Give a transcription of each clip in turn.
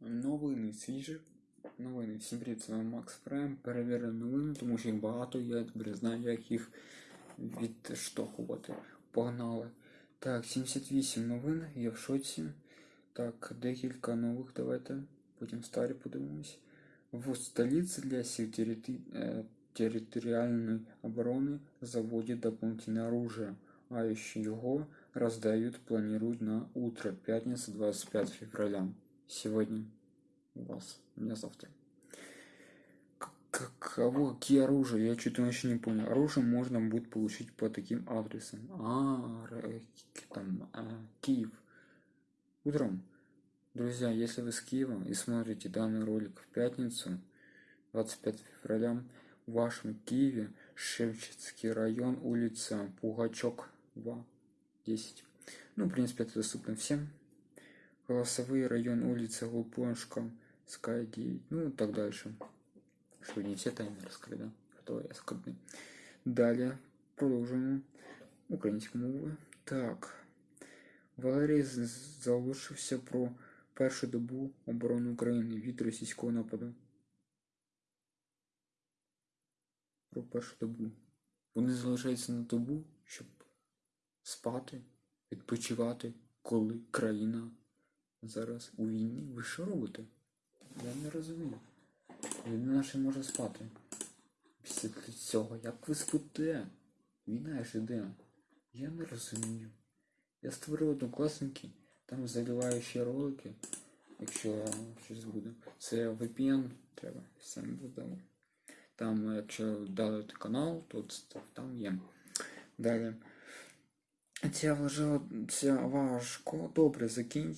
Новини свіжі. Новини. Всім привіт, вами Макс Прайм. Перевірив новини, тому що їх багато, я тепер знаю, як їх відштовхувати. Погнали. Так, 78 новин, я в шоці. Так, декілька нових давайте. Потім старі подивимось. В столице для сил террити- э, территориальной обороны заводят дополнительное оружие, а еще его раздают, планируют на утро, пятница, 25 февраля. Сегодня у вас, у меня завтра. Каково, какие оружия? Я что-то вообще не понял. Оружие можно будет получить по таким адресам. А, р- там, а, Киев. Утром. Друзья, если вы с Киева и смотрите данный ролик в пятницу, 25 февраля, в вашем Киеве, Шевченский район, улица Пугачок, 2, 10. Ну, в принципе, это доступно всем. Голосовые район, улица Лупоншка, Скай 9, ну и так дальше. Что, не все тайны раскрыли, да? А то я скрытный. Далее, продолжим. Українську мову. Так. Валерій з- залишився про першу добу оборони України від російського нападу. Про першу добу. Вони залишаються на добу, щоб спати, відпочивати, коли країна зараз у війні. Ви що робите? Я не розумію. Людина ще може спати. Після цього, як ви спите? Війна ж іде. Я не розумію. Я створив однокласники, там заливаючі ролики, якщо щось буде. Це VPN треба, всім додому. Там, якщо дали канал, то це- там є. Далі. Ця важа, ця важко добре закін...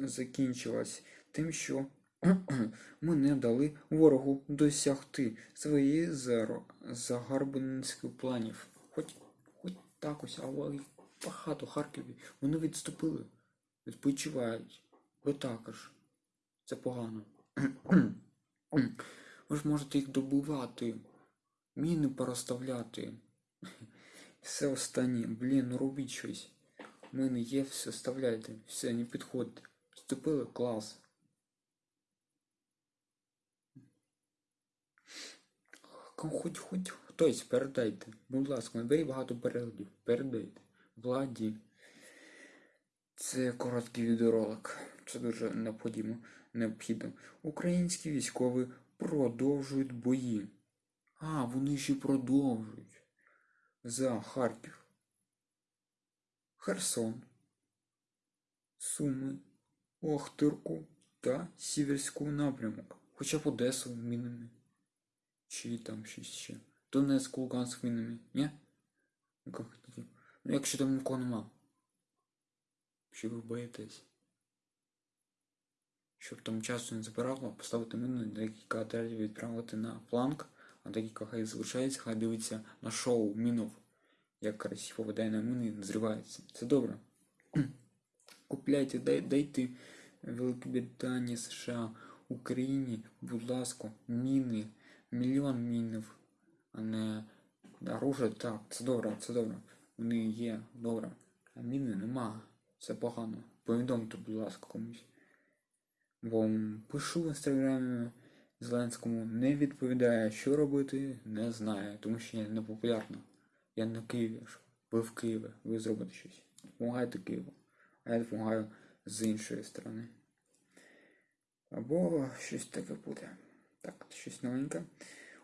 закінчилась тим, що ми не дали ворогу досягти своєї загарбницьких планів. Хоч, хоч так ось, але багато Харкові. Вони відступили, відпочивають. Ви також. Це погано. Ви ж можете їх добувати, міни порозставляти. Все останнє. Блін, ну робіть щось. У мене є, все вставляйте. Все, не підходьте. Вступили клас. Хоч, хоч хтось передайте. Будь ласка, наберіть багато переглядів. Передайте. Владі. Це короткий відеоролик. Це дуже необхідно. необхідно. Українські військові продовжують бої. А, вони ще продовжують. За Харків. Херсон. Суми. Охтирку та Сіверську напрямок. Хоча б Одесу мінами. Чи там щось ще. Донецьк, Луганськ мінами. Ні? Ну як хотіте. Ну якщо там нікого нема. Чи ви боїтесь? Щоб там часу не забирало, поставити міну, декілька отрядів відправити на фланг, а декілька хай залишається, хай дивиться на шоу мінов, як красиво веде на міни і зривається. Це добре. Купляйте, дай, дайте Великобританії, США, Україні, будь ласка, міни, мільйон мінів, а не оружие. Так, це добре, це добре. Вони є, добре. А міни нема. Це погано. Повідомте, будь ласка, комусь. Бо пишу в інстаграмі Зеленському, не відповідає, що робити, не знає, тому що я не популярна. Я на Києві. Ви в Києві, ви зробите щось. Помагайте Києву. А я допомагаю з іншої сторони. Або щось таке буде. Так, щось новеньке.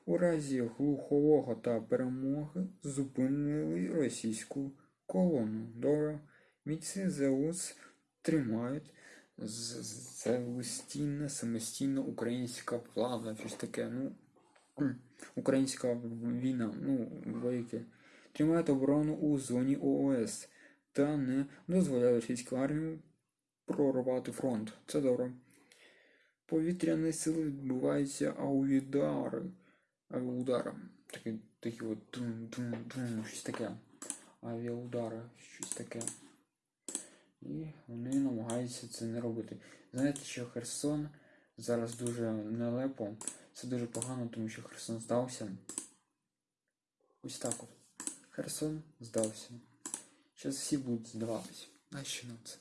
У разі глухового та перемоги зупинили російську колону. Добре. Бійці ЗЕУС тримають з- з- самостійна, українська влада, щось таке, ну, українська війна, ну, вояки. Тримають оборону у зоні ООС та не дозволяє російській армії прорвати фронт. Це добре. Повітряні сили відбуваються аудари. Авіаудари. Такі, такі от дум-дум-дум, щось таке. Авіаудари, щось таке. І вони намагаються це не робити. Знаєте, що Херсон зараз дуже нелепо. Це дуже погано, тому що Херсон здався. Ось так от. Херсон здався. Зараз всі будуть здаватись. Нащо нам це?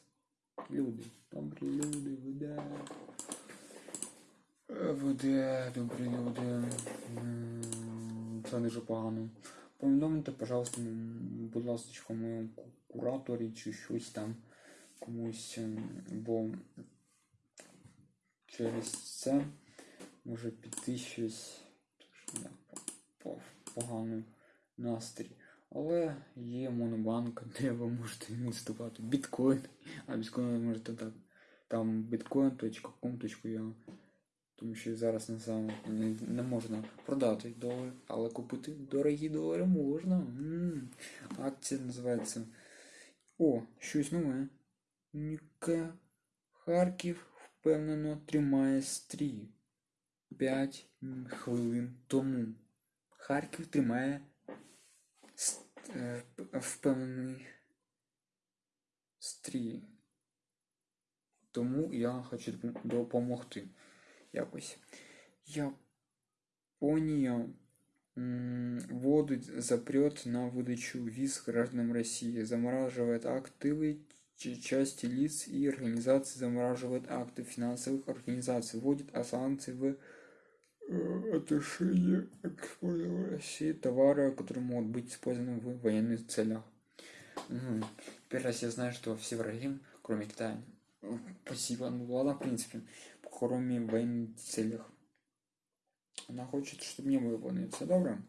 Люди, добрі люди, ви де? добрі люди. Це дуже погано. Повідомте, пожалуйста, будь ласка, моєму кураторі чи щось там комусь, бо через це може піти щось дуже я по- по- поганий настрій. Але є монобанк, де ви можете інвестувати біткоін, а біткоін можете так. Там bitcoin.com.ua тому що зараз на саме не, не можна продати долар, але купити дорогі долари можна. М. Акція називається. О, щось нове. Ніке Харків впевнено тримає стрій. 5 хвилин тому. Харків тримає впевнений стрій. Тому я хочу допом- допомогти якось. Япония м, вводит запрет на выдачу виз гражданам России, замораживает активы ч- части лиц и организаций, замораживает акты финансовых организаций, вводит а санкции в э, отношении экспорта в России товара, которые могут быть использованы в военных целях. Мгм. Теперь раз я знаю, что все враги, кроме Китая, э, спасибо, ну ладно, в принципе, кроме военных целях. Она хочет, чтобы не было войны. Все добре?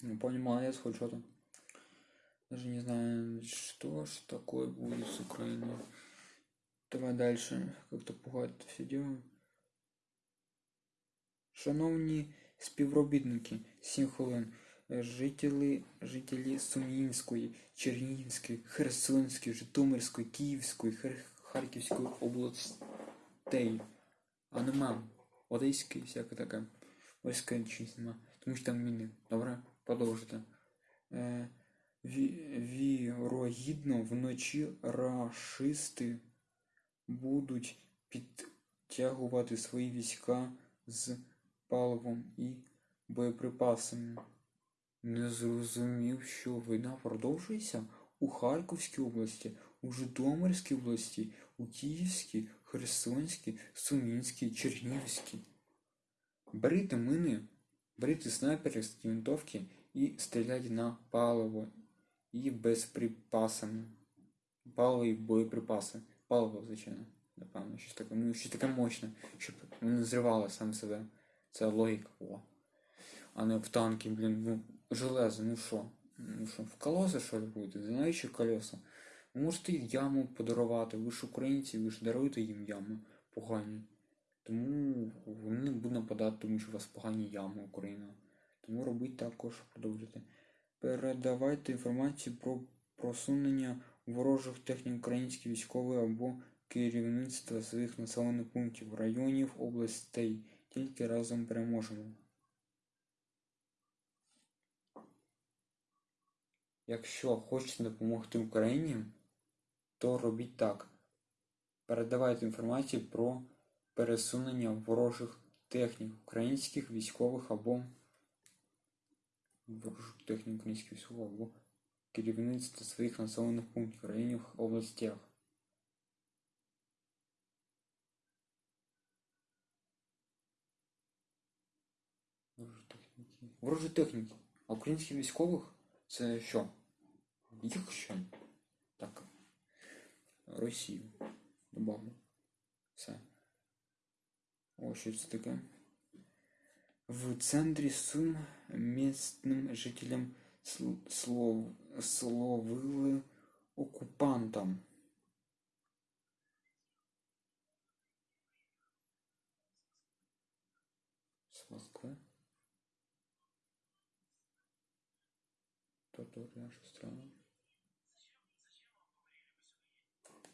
Ну, понял, молодец, хоть что-то. Даже не знаю, что ж такое будет с Украиной. Давай дальше. Как-то пугать это все дело. Шановні співробітники, 7 хвилин. Жителі, жителі Сум'їнської, Чернігівської, Херсонської, Житомирської, Київської, Хер- Харківської областей. А нема. Одеської, всяке таке. Одеської чогось нема. Тому що там міни. Добре, продовжуйте. Е, ві- вірогідно, вночі рашисти будуть підтягувати свої війська з паливом і боєприпасами. Не зрозумів, що війна продовжується у Харківській області, у Житомирській області, у Київській, Херсонській, Сумінській, Чернігівській. Берите мини, берите снайперські винтовки і стріляйте на паливо і безприпасами. Паливо і боєприпаси. Паливо, звичайно. Напевно, щось таке, ну, щось таке мощне, щоб не зривало сам себе. Це логіка була. А не в танки, блін, ну, железо, ну що? Ну що, в колеса що ли будете? Знаючи колеса? Можете яму подарувати, ви ж українці, ви ж даруєте їм ями погані. Тому вони не будуть нападати, тому що у вас погані ями Україна. Тому робіть також, продовжуйте. Передавайте інформацію про просунення ворожих технік українських військових або керівництва своїх населених пунктів, районів, областей. Тільки разом переможемо. Якщо хочете допомогти Україні, то робіть так. Передавайте інформацію про пересунення ворожих технік українських військових або ворожих технік українських військових або керівництва своїх населених пунктів, районів, областях. Ворожі техніки. А українських військових це що? Їх що? Так. Росію. Добавлю. Все. О, що це таке? В центрі Сум місцевим жителям сл- слов, словили окупантам.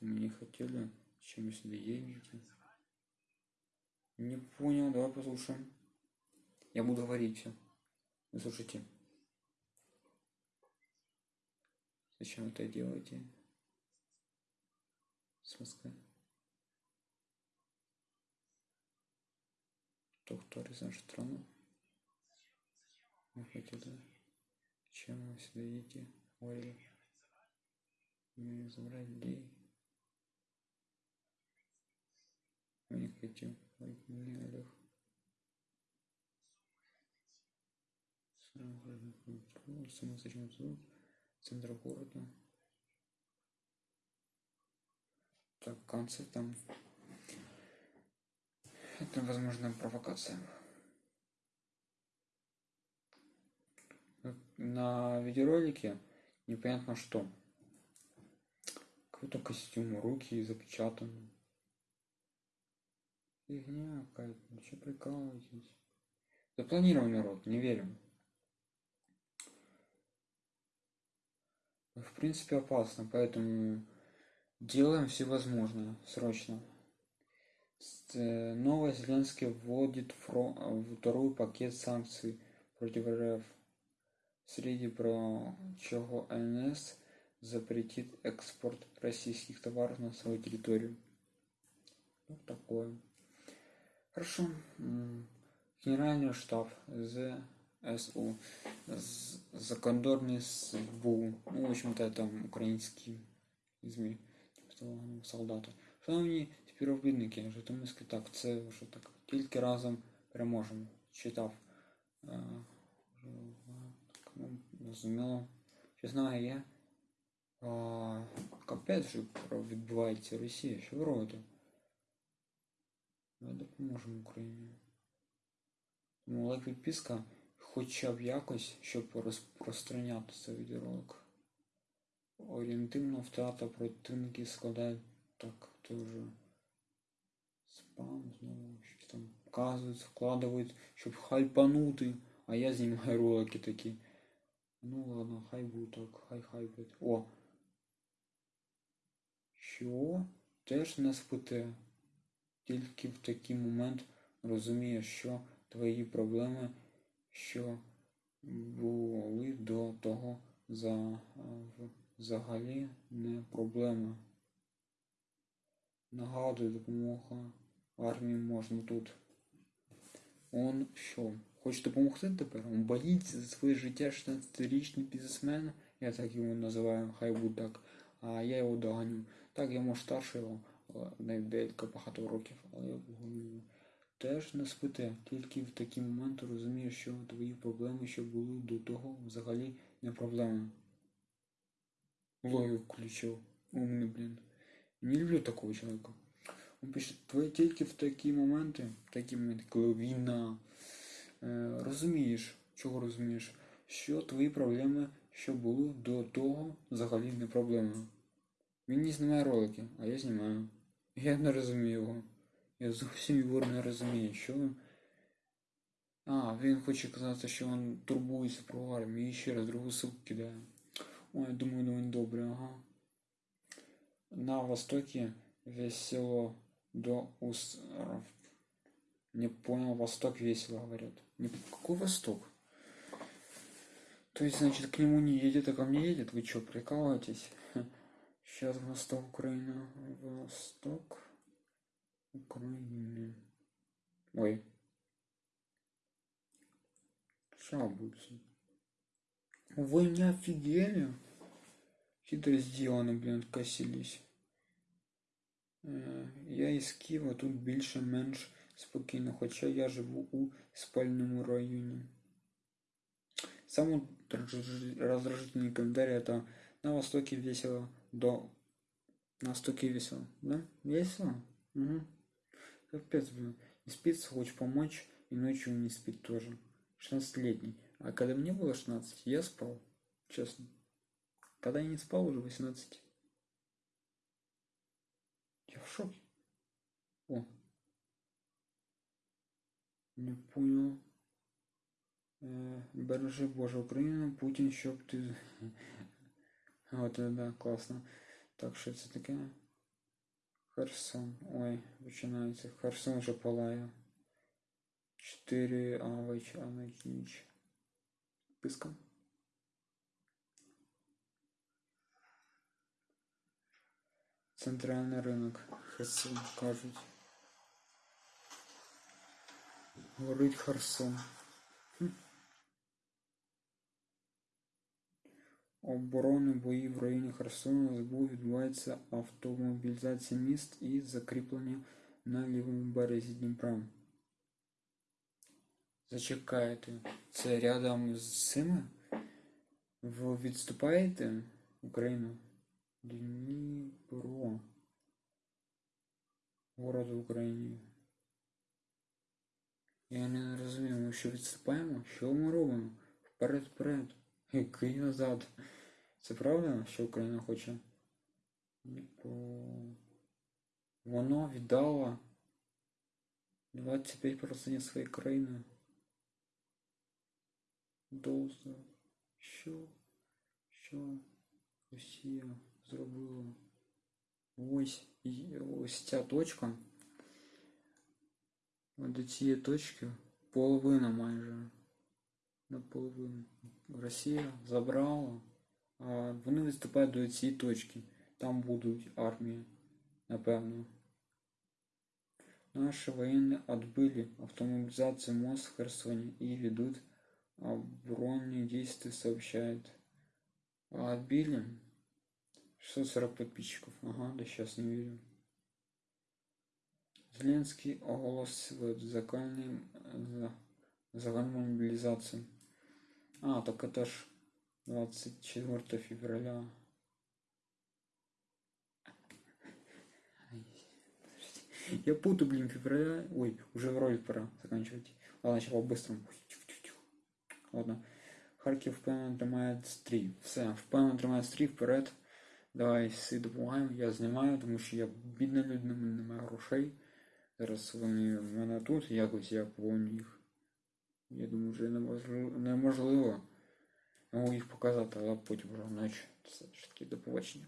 Не хотели, чем вы сюда едете. Не понял, давай послушаем. Я буду говорить все. Вы слушайте. Зачем это делаете? С Москвы. Кто кто из нашу страну? Мы хотели. Чем вы сюда едете? Говорили. Не забрать людей. Я не хочу. Ой, мне Олег. Самозачем звук. Центр города. Так, концерт там. Это, возможно, провокация. На видеоролике непонятно что. Какой-то костюм, руки запечатаны. Фигня какая-то, ну что прикалываетесь? Запланированный рот, не верим. В принципе опасно, поэтому делаем все возможное срочно. С- Новый Зеленский вводит фро- второй пакет санкций против РФ. Среди прочего НС запретит экспорт российских товаров на свою территорию. Вот такое. Хорошо. М, Генеральный штаб ЗСУ. Закордонний СБУ. Ну, в общем-то, это українські ЗМІ. Тобто солдати. Шановні співробітники, Житомирський так, це вже так. Тільки разом переможемо. Читав. Е, ну, Зрозуміло. Що знаю я. А, капець що відбувається в. Що ви робите? Ми допоможемо Україні. Тому лайк підписка хоча б якось, щоб розпространяти цей відеоролик. Орієнтивна втрата противників складає так, тоже спам знову щось там вказують, вкладають, щоб хайпанути, а я знімаю ролики такі. Ну ладно, хай буде так, хай хай. О! Що? Теж не спите. Тільки в такий момент розумієш, що твої проблеми, що були до того за, взагалі не проблема. Нагадую, допомога армії можна тут. Он що? Хоче допомогти тепер? Он боїться за своє життя 16-річний бізнесмен, я так його називаю, хай буде так, а я його доганю. Так, я може старший його, на декілька багато років, але я говорю. Теж не спите, тільки в такі моменти розумієш, що твої проблеми, що були до того, взагалі не проблеми. Логику включив. Умний, блін. Не люблю такого чоловіка. Він пише, твої тільки в такі моменти, такі моменти, коли війна, е, розумієш, чого розумієш, що твої проблеми, що були до того, взагалі не проблеми. Він не знімає ролики, а я знімаю. Я не розумію його. Я зовсім його не розумію, що він. А, він хоче казати, що він турбується про армію і ще раз другу ссылку кидає. Ой, думаю, ну він добрий, ага. На востоке весело до ус... Не понял, восток весело говорят. Не... Какой восток? То есть, значит, к нему не едет, а ко мне едет? Вы что, прикалываетесь? Сейчас восток Украина. Восток Украины. Ой. Сейчас будет. Вы не офигели? Хитро сделано, блин, откосились. Е, Я із Києва тут більше-менш спокійно, хоча я живу у спальному районі. Самый раздражительный комментарий это на востоке весело до... На востоке весело, да? Весело? Угу. Капец, блин. Не спится, хочешь помочь, и ночью не спит тоже. 16-летний. А когда мне было 16, я спал. Честно. Когда я не спал, уже 18. Я в шоке. О. Не понял. Е, Бережи Боже Україну, Путін, щоб ти. От, да, класно. Так, що це таке? Херсон. Ой, починається. Херсон вже палає. 4 авич, авич. Писка. Центральний ринок. Херсон, кажуть. Горить Херсон. Оборони бої в районі Херсону СБУ відбувається автомобілізація міст і закріплення на лівому березі Дніпра. Зачекайте. Це рядом з цими? Ви відступаєте Україну? Дніпро. Город в Україні. Я не розумію, ми що відступаємо? Що ми робимо? Вперед, вперед. Який назад? Це правда, що Україна хоче? Воно віддало 25% своєї країни. Доза. Що? Що Росія зробила? Ось, ось ця точка. До цієї точки половина майже. Наполовину. Росія забрала, вони виступають до цієї точки. Там будуть армії, напевно. Наши военные отбыли автомобилизацию МОЗ в Херсоне и ведут оборонные действия, сообщает. А отбили 640 подписчиков. Ага, да сейчас не верю. Зеленский оголосил законную, за, загальную мобилизацию. А, так это ж 24 февраля. Я путаю, блин, февраля. Ой, уже вроде пора заканчивать. Ладно, по-быстрому. Ладно. Харків впевнено тримає стрій. Все, впевнено тримає стрій вперед. Давай допомагаємо. Я знімаю, тому що я бідна людина, в мене немає грошей. Зараз вони в мене тут, якось я повинен їх. Я думаю, вже неможливо, Можу їх показати, але потім вже наче Все ж таки до побачення.